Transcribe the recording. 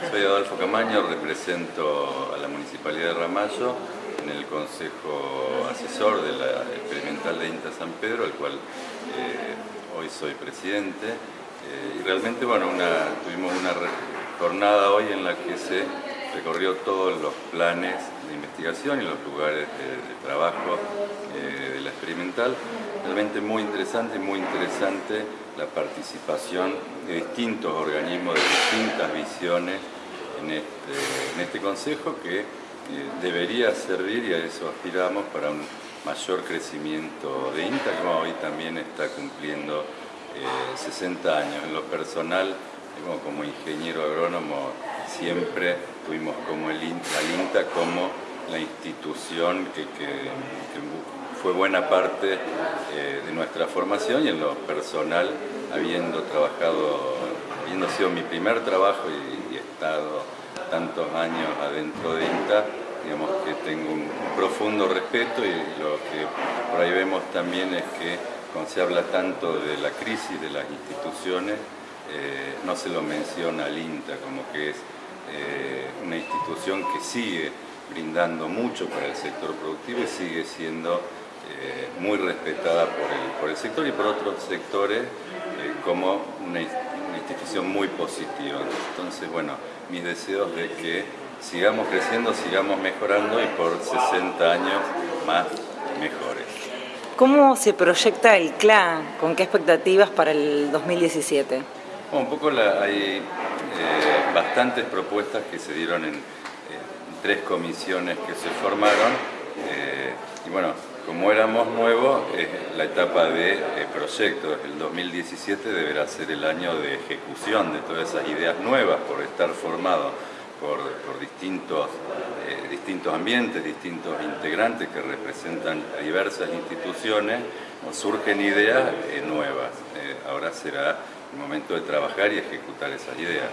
Soy Adolfo Camaño, represento a la Municipalidad de Ramallo en el Consejo Asesor de la Experimental de INTA San Pedro, al cual eh, hoy soy presidente. Eh, y realmente, bueno, tuvimos una jornada hoy en la que se recorrió todos los planes de investigación y los lugares de, trabajo eh, de la experimental. Realmente muy interesante muy interesante la participación de distintos organismos, de distintas visiones en este, en este consejo que eh, debería servir y a eso aspiramos para un mayor crecimiento de INTA, que hoy también está cumpliendo 60 eh, años. En lo personal, como ingeniero agrónomo, siempre tuvimos como el INTA, INTA como la institución que, fue buena parte eh, de nuestra formación y en lo personal, habiendo trabajado, habiendo sido mi primer trabajo y, estado tantos años adentro de INTA, digamos que tengo un, profundo respeto y lo que por ahí vemos también es que cuando se habla tanto de la crisis de las instituciones, eh, no se lo menciona al INTA como que es eh, una institución que sigue brindando mucho para el sector productivo y sigue siendo eh, muy respetada por el, sector y por otros sectores como una, muy positiva. Entonces, bueno, mis deseos de que sigamos creciendo, sigamos mejorando y por 60 años más mejores. ¿Cómo se proyecta el CLA? ¿Con qué expectativas para el 2017? un poco hay eh, bastantes propuestas que se dieron en tres comisiones que se formaron eh, y bueno, como éramos nuevos, la etapa de eh, proyectos, el 2017 deberá ser el año de ejecución de todas esas ideas nuevas por estar formado por, distintos, distintos ambientes, distintos integrantes que representan a diversas instituciones, surgen ideas nuevas. ahora será el momento de trabajar y ejecutar esas ideas.